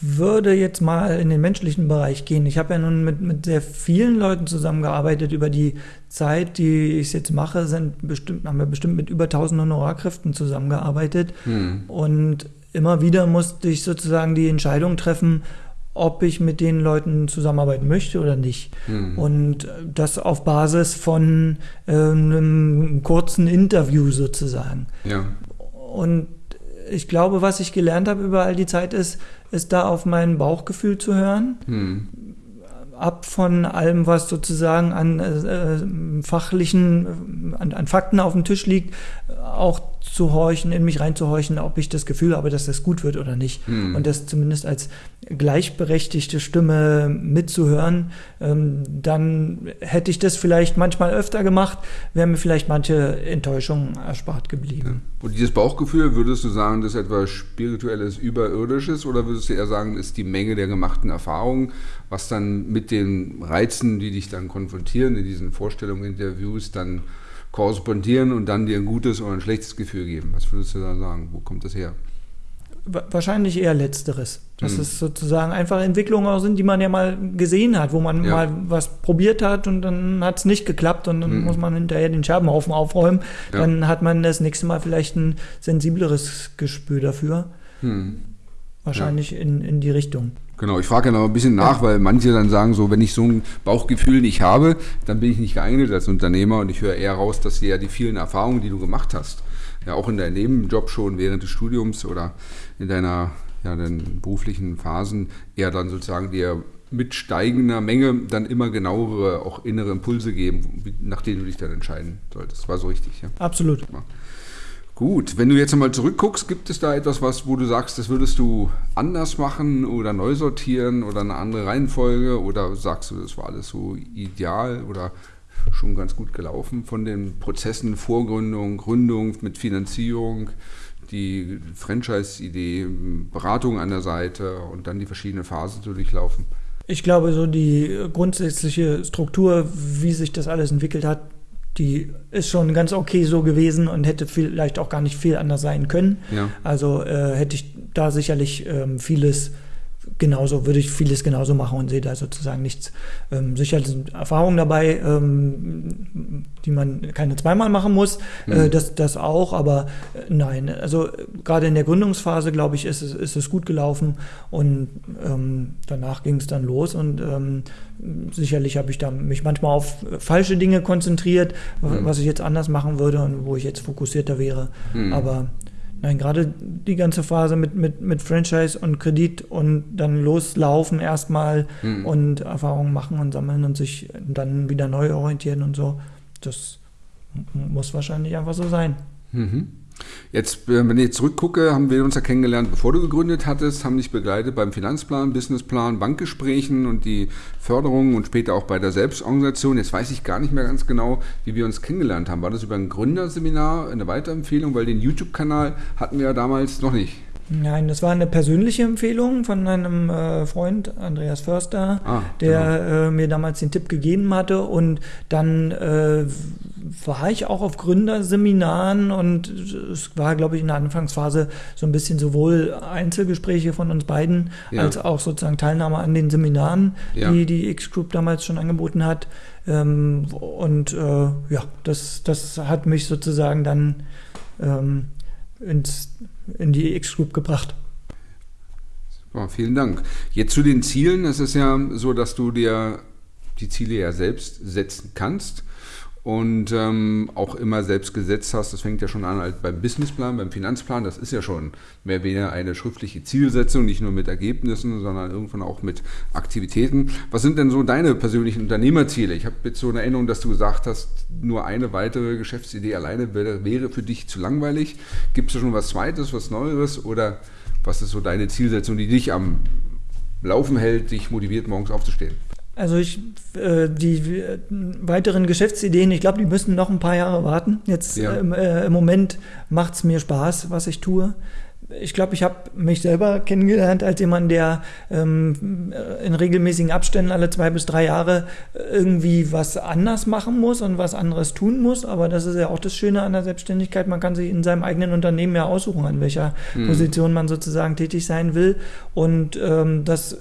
[SPEAKER 1] würde jetzt mal in den menschlichen Bereich gehen. Ich habe ja nun mit, mit sehr vielen Leuten zusammengearbeitet. Über die Zeit, die ich es jetzt mache, sind bestimmt, haben wir bestimmt mit über 1000 Honorarkräften zusammengearbeitet. Hm. Und immer wieder musste ich sozusagen die Entscheidung treffen, ob ich mit den Leuten zusammenarbeiten möchte oder nicht. Hm. Und das auf Basis von äh, einem kurzen Interview sozusagen. Ja. Und ich glaube, was ich gelernt habe über all die Zeit ist, ist da auf mein Bauchgefühl zu hören. Hm. Ab von allem, was sozusagen an äh, fachlichen, an, an Fakten auf dem Tisch liegt, auch zu horchen, in mich reinzuhorchen, ob ich das Gefühl habe, dass das gut wird oder nicht. Hm. Und das zumindest als gleichberechtigte Stimme mitzuhören, ähm, dann hätte ich das vielleicht manchmal öfter gemacht, wäre mir vielleicht manche Enttäuschung erspart geblieben.
[SPEAKER 2] Ja. Und dieses Bauchgefühl, würdest du sagen, das ist etwas Spirituelles, Überirdisches oder würdest du eher sagen, ist die Menge der gemachten Erfahrungen, was dann mit den Reizen, die dich dann konfrontieren in diesen Vorstellungen, Interviews, dann korrespondieren und dann dir ein gutes oder ein schlechtes Gefühl geben. Was würdest du da sagen? Wo kommt das her?
[SPEAKER 1] Wahrscheinlich eher letzteres. Dass hm. es sozusagen einfach Entwicklungen auch sind, die man ja mal gesehen hat, wo man ja. mal was probiert hat und dann hat es nicht geklappt und dann hm. muss man hinterher den Scherbenhaufen aufräumen. Ja. Dann hat man das nächste Mal vielleicht ein sensibleres Gespür dafür. Hm. Wahrscheinlich ja. in, in die Richtung.
[SPEAKER 2] Genau, ich frage ja noch ein bisschen nach, weil manche dann sagen so, wenn ich so ein Bauchgefühl nicht habe, dann bin ich nicht geeignet als Unternehmer und ich höre eher raus, dass dir ja die vielen Erfahrungen, die du gemacht hast, ja auch in deinem Nebenjob schon während des Studiums oder in deiner ja, den beruflichen Phasen eher dann sozusagen dir mit steigender Menge dann immer genauere, auch innere Impulse geben, nach denen du dich dann entscheiden solltest. Das war so richtig,
[SPEAKER 1] ja? Absolut. Ja.
[SPEAKER 2] Gut, wenn du jetzt einmal zurückguckst, gibt es da etwas, was, wo du sagst, das würdest du anders machen oder neu sortieren oder eine andere Reihenfolge oder sagst du, das war alles so ideal oder schon ganz gut gelaufen von den Prozessen, Vorgründung, Gründung mit Finanzierung, die Franchise-Idee, Beratung an der Seite und dann die verschiedenen Phasen zu durchlaufen?
[SPEAKER 1] Ich glaube, so die grundsätzliche Struktur, wie sich das alles entwickelt hat, die ist schon ganz okay so gewesen und hätte vielleicht auch gar nicht viel anders sein können. Ja. Also äh, hätte ich da sicherlich ähm, vieles genauso, würde ich vieles genauso machen und sehe da sozusagen nichts. Ähm, sicher sind Erfahrungen dabei, ähm, die man keine zweimal machen muss, äh, mhm. äh, das, das auch, aber äh, nein, also gerade in der Gründungsphase, glaube ich, ist es, ist es gut gelaufen und ähm, danach ging es dann los und ähm, sicherlich habe ich da mich manchmal auf falsche Dinge konzentriert, mhm. was ich jetzt anders machen würde und wo ich jetzt fokussierter wäre, mhm. aber Nein, gerade die ganze Phase mit, mit, mit Franchise und Kredit und dann loslaufen erstmal mhm. und Erfahrungen machen und sammeln und sich dann wieder neu orientieren und so, das muss wahrscheinlich einfach so sein. Mhm.
[SPEAKER 2] Jetzt, wenn ich zurückgucke, haben wir uns ja kennengelernt, bevor du gegründet hattest, haben dich begleitet beim Finanzplan, Businessplan, Bankgesprächen und die Förderung und später auch bei der Selbstorganisation. Jetzt weiß ich gar nicht mehr ganz genau, wie wir uns kennengelernt haben. War das über ein Gründerseminar, eine Weiterempfehlung? Weil den YouTube-Kanal hatten wir ja damals noch nicht.
[SPEAKER 1] Nein, das war eine persönliche Empfehlung von einem äh, Freund, Andreas Förster, ah, der genau. äh, mir damals den Tipp gegeben hatte. Und dann äh, war ich auch auf Gründerseminaren und es war, glaube ich, in der Anfangsphase so ein bisschen sowohl Einzelgespräche von uns beiden ja. als auch sozusagen Teilnahme an den Seminaren, ja. die die X-Group damals schon angeboten hat. Ähm, und äh, ja, das, das hat mich sozusagen dann ähm, ins in die X-Group gebracht.
[SPEAKER 2] Super, vielen Dank. Jetzt zu den Zielen. Es ist ja so, dass du dir die Ziele ja selbst setzen kannst und ähm, auch immer selbst gesetzt hast. Das fängt ja schon an halt beim Businessplan, beim Finanzplan. Das ist ja schon mehr oder weniger eine schriftliche Zielsetzung, nicht nur mit Ergebnissen, sondern irgendwann auch mit Aktivitäten. Was sind denn so deine persönlichen Unternehmerziele? Ich habe jetzt so eine Erinnerung, dass du gesagt hast, nur eine weitere Geschäftsidee alleine wäre, wäre für dich zu langweilig. Gibt es schon was Zweites, was Neueres oder was ist so deine Zielsetzung, die dich am Laufen hält, dich motiviert, morgens aufzustehen?
[SPEAKER 1] Also ich, äh, die äh, weiteren Geschäftsideen, ich glaube, die müssen noch ein paar Jahre warten. Jetzt ja. äh, im Moment macht es mir Spaß, was ich tue. Ich glaube, ich habe mich selber kennengelernt als jemand, der ähm, in regelmäßigen Abständen alle zwei bis drei Jahre irgendwie was anders machen muss und was anderes tun muss. Aber das ist ja auch das Schöne an der Selbstständigkeit. Man kann sich in seinem eigenen Unternehmen ja aussuchen, an welcher mhm. Position man sozusagen tätig sein will. Und ähm, das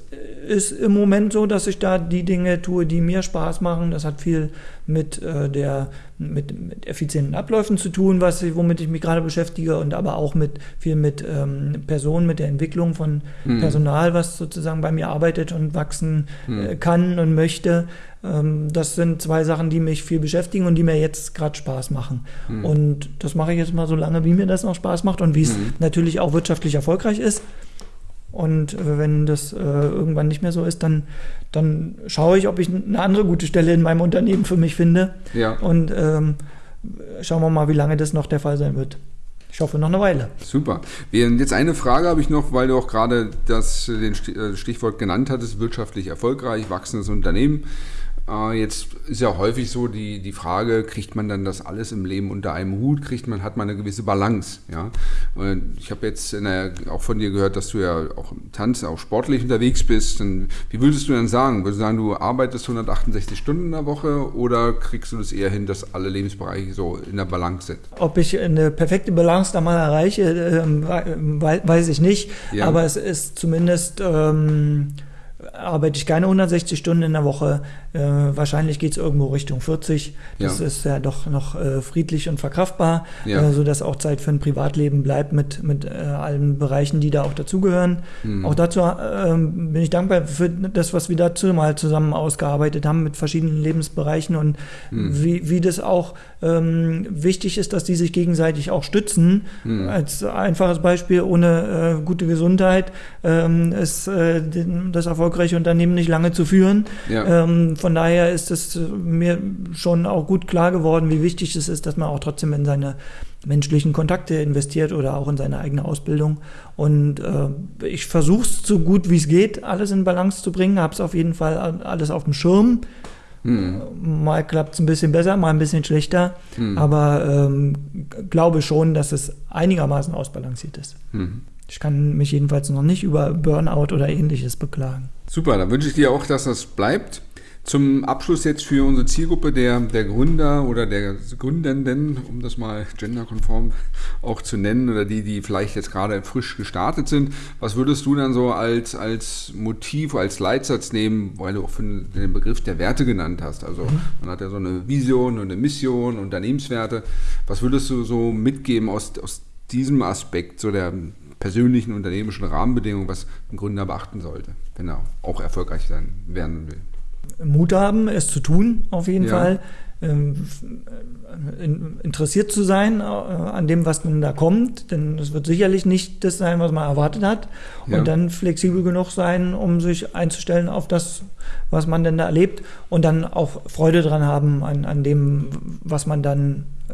[SPEAKER 1] ist im Moment so, dass ich da die Dinge tue, die mir Spaß machen. Das hat viel mit äh, der mit, mit effizienten Abläufen zu tun, was womit ich mich gerade beschäftige und aber auch mit viel mit ähm, Personen, mit der Entwicklung von mhm. Personal, was sozusagen bei mir arbeitet und wachsen mhm. äh, kann und möchte. Ähm, das sind zwei Sachen, die mich viel beschäftigen und die mir jetzt gerade Spaß machen. Mhm. Und das mache ich jetzt mal so lange, wie mir das noch Spaß macht und wie es hm. natürlich auch wirtschaftlich erfolgreich ist. Und äh, wenn das äh, irgendwann nicht mehr so ist, dann, dann schaue ich, ob ich eine andere gute Stelle in meinem Unternehmen für mich finde. Ja. Und ähm, schauen wir mal, wie lange das noch der Fall sein wird. Ich hoffe noch eine Weile.
[SPEAKER 2] Super. Jetzt eine Frage habe ich noch, weil du auch gerade das den äh, Stichwort genannt hattest, wirtschaftlich erfolgreich, wachsendes Unternehmen. Äh, jetzt ist ja häufig so die, die Frage, kriegt man dann das alles im Leben unter einem Hut, kriegt man, hat man eine gewisse Balance, ja. Und ich habe jetzt der, auch von dir gehört, dass du ja auch im Tanz, auch sportlich unterwegs bist. Und wie würdest du dann sagen? Würdest du sagen, du arbeitest 168 Stunden in der Woche oder kriegst du das eher hin, dass alle Lebensbereiche so in der Balance sind?
[SPEAKER 1] Ob ich eine perfekte Balance da mal erreiche, äh, weiß ich nicht. Ja. Aber es ist zumindest... Ähm, arbeite ich keine 160 Stunden in der Woche. Äh, wahrscheinlich geht es irgendwo Richtung 40. Das ja. ist ja doch noch äh, friedlich und verkraftbar, ja. äh, sodass auch Zeit für ein Privatleben bleibt mit, mit äh, allen Bereichen, die da auch dazugehören. Mhm. Auch dazu ähm, bin ich dankbar für das, was wir dazu mal zusammen ausgearbeitet haben mit verschiedenen Lebensbereichen und mhm. wie, wie das auch ähm, wichtig ist, dass die sich gegenseitig auch stützen. Mhm. Als einfaches Beispiel, ohne äh, gute Gesundheit ähm, ist das erfolgreiche Unternehmen nicht lange zu führen. Ja. Ähm, von daher ist es mir schon auch gut klar geworden, wie wichtig es ist, dass man auch trotzdem in seine menschlichen Kontakte investiert oder auch in seine eigene Ausbildung. Und äh, ich versuche es so gut wie es geht, alles in Balance zu bringen, habe es auf jeden Fall alles auf dem Schirm. Hm. Mal klappt es ein bisschen besser, mal ein bisschen schlechter, hm. aber ähm, glaube schon, dass es einigermaßen ausbalanciert ist. Hm. Ich kann mich jedenfalls noch nicht über Burnout oder ähnliches beklagen.
[SPEAKER 2] Super, dann wünsche ich dir auch, dass das bleibt. Zum Abschluss jetzt für unsere Zielgruppe der, der Gründer oder der Gründenden, um das mal genderkonform auch zu nennen, oder die, die vielleicht jetzt gerade frisch gestartet sind, was würdest du dann so als, als Motiv, als Leitsatz nehmen, weil du auch den Begriff der Werte genannt hast? Also mhm. man hat ja so eine Vision und eine Mission, Unternehmenswerte. Was würdest du so mitgeben aus, aus diesem Aspekt, so der persönlichen unternehmerischen Rahmenbedingungen, was ein Gründer beachten sollte, wenn er auch erfolgreich sein werden will?
[SPEAKER 1] Mut haben, es zu tun, auf jeden ja. Fall. Ähm, interessiert zu sein äh, an dem, was nun da kommt, denn es wird sicherlich nicht das sein, was man erwartet hat. Ja. Und dann flexibel genug sein, um sich einzustellen auf das, was man denn da erlebt und dann auch Freude dran haben an, an dem, was man dann äh,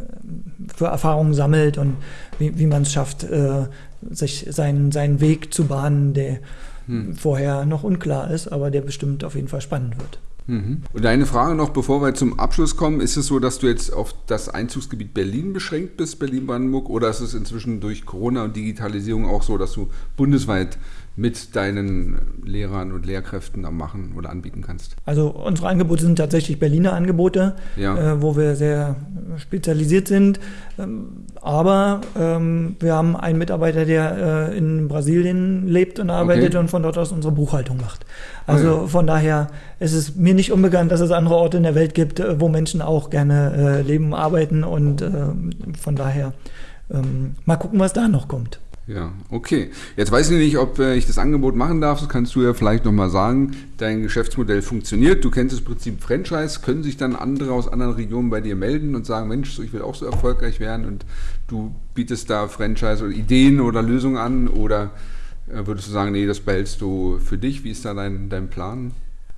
[SPEAKER 1] für Erfahrungen sammelt und wie, wie man es schafft, äh, sich seinen, seinen Weg zu bahnen, der hm. vorher noch unklar ist, aber der bestimmt auf jeden Fall spannend wird.
[SPEAKER 2] Mhm. Und eine Frage noch, bevor wir zum Abschluss kommen, ist es so, dass du jetzt auf das Einzugsgebiet Berlin beschränkt bist, Berlin-Brandenburg, oder ist es inzwischen durch Corona und Digitalisierung auch so, dass du bundesweit mit deinen Lehrern und Lehrkräften am machen oder anbieten kannst?
[SPEAKER 1] Also unsere Angebote sind tatsächlich Berliner Angebote, ja. äh, wo wir sehr spezialisiert sind. Ähm, aber ähm, wir haben einen Mitarbeiter, der äh, in Brasilien lebt und arbeitet okay. und von dort aus unsere Buchhaltung macht. Also okay. von daher ist es mir nicht unbekannt, dass es andere Orte in der Welt gibt, äh, wo Menschen auch gerne äh, leben, arbeiten und äh, von daher ähm, mal gucken, was da noch kommt.
[SPEAKER 2] Ja, okay. Jetzt weiß ich nicht, ob äh, ich das Angebot machen darf. Das kannst du ja vielleicht nochmal sagen. Dein Geschäftsmodell funktioniert. Du kennst das Prinzip Franchise. Können sich dann andere aus anderen Regionen bei dir melden und sagen, Mensch, ich will auch so erfolgreich werden und du bietest da Franchise oder Ideen oder Lösungen an oder äh, würdest du sagen, nee, das behältst du für dich? Wie ist da dein, dein Plan?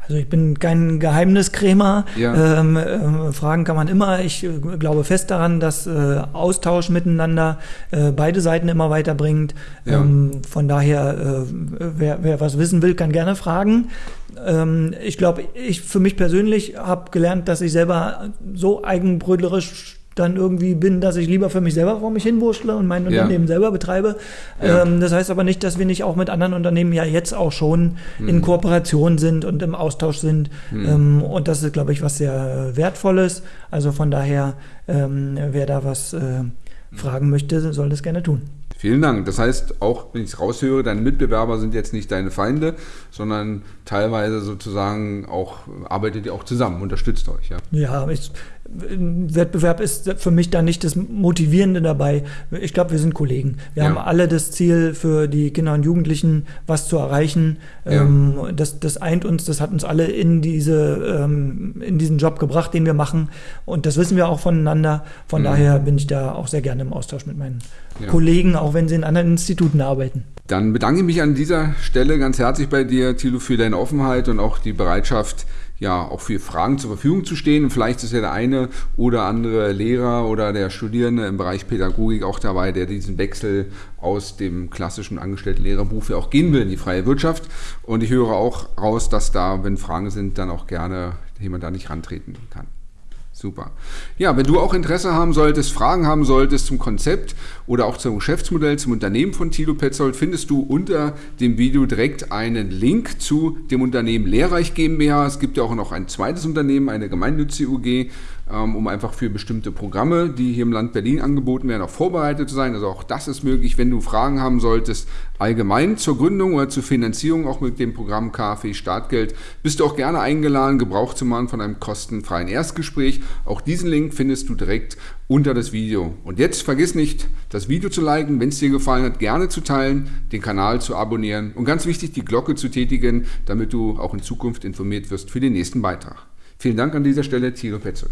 [SPEAKER 1] Also ich bin kein Geheimniskrämer. Ja. Ähm, äh, Fragen kann man immer. Ich äh, glaube fest daran, dass äh, Austausch miteinander äh, beide Seiten immer weiterbringt. Ja. Ähm, von daher, äh, wer, wer was wissen will, kann gerne fragen. Ähm, ich glaube, ich für mich persönlich habe gelernt, dass ich selber so eigenbrötlerisch dann irgendwie bin, dass ich lieber für mich selber vor mich hinwurschtle und mein
[SPEAKER 2] Ja.
[SPEAKER 1] Unternehmen selber betreibe.
[SPEAKER 2] Ja.
[SPEAKER 1] Ähm, das heißt aber nicht, dass wir nicht auch mit anderen Unternehmen ja jetzt auch schon
[SPEAKER 2] Hm.
[SPEAKER 1] in Kooperation sind und im Austausch sind. Ähm, und das ist, glaube ich, was sehr Wertvolles. Also von daher, ähm, wer da was äh, fragen möchte, soll das gerne tun.
[SPEAKER 2] Vielen Dank. Das heißt, auch wenn ich es raushöre, deine Mitbewerber sind jetzt nicht deine Feinde, sondern teilweise sozusagen auch arbeitet ihr auch zusammen, unterstützt euch. Ja.
[SPEAKER 1] Ja, ich, Wettbewerb ist für mich da nicht das Motivierende dabei. Ich glaube, wir sind Kollegen. Wir
[SPEAKER 2] Ja.
[SPEAKER 1] haben alle das Ziel, für die Kinder und Jugendlichen was zu erreichen.
[SPEAKER 2] Ja.
[SPEAKER 1] Ähm, das, das eint uns, das hat uns alle in, diese, ähm, in diesen Job gebracht, den wir machen. Und das wissen wir auch voneinander. Von
[SPEAKER 2] Mhm.
[SPEAKER 1] daher bin ich da auch sehr gerne im Austausch mit meinen
[SPEAKER 2] Ja.
[SPEAKER 1] Kollegen, auch wenn sie in anderen Instituten arbeiten.
[SPEAKER 2] Dann bedanke ich mich an dieser Stelle ganz herzlich bei dir, Thilo, für deine Offenheit und auch die Bereitschaft, ja, auch für Fragen zur Verfügung zu stehen. Vielleicht ist ja der eine oder andere Lehrer oder der Studierende im Bereich Pädagogik auch dabei, der diesen Wechsel aus dem klassischen Angestellten-Lehrerberuf ja auch gehen will in die freie Wirtschaft. Und ich höre auch raus, dass da, wenn Fragen sind, dann auch gerne jemand da nicht rantreten kann. Super. Ja, wenn du auch Interesse haben solltest, Fragen haben solltest zum Konzept oder auch zum Geschäftsmodell, zum Unternehmen von Thilo Petzold, findest du unter dem Video direkt einen Link zu dem Unternehmen Lehrreich GmbH. Es gibt ja auch noch ein zweites Unternehmen, eine gemeinnützige UG, um einfach für bestimmte Programme, die hier im Land Berlin angeboten werden, auch vorbereitet zu sein. Also auch das ist möglich, wenn du Fragen haben solltest, allgemein zur Gründung oder zur Finanzierung, auch mit dem Programm KfW Startgeld, bist du auch gerne eingeladen, Gebrauch zu machen von einem kostenfreien Erstgespräch. Auch diesen Link findest du direkt unter das Video. Und jetzt vergiss nicht, das Video zu liken, wenn es dir gefallen hat, gerne zu teilen, den Kanal zu abonnieren und ganz wichtig, die Glocke zu tätigen, damit du auch in Zukunft informiert wirst für den nächsten Beitrag. Vielen Dank an dieser Stelle, Thilo Petzold.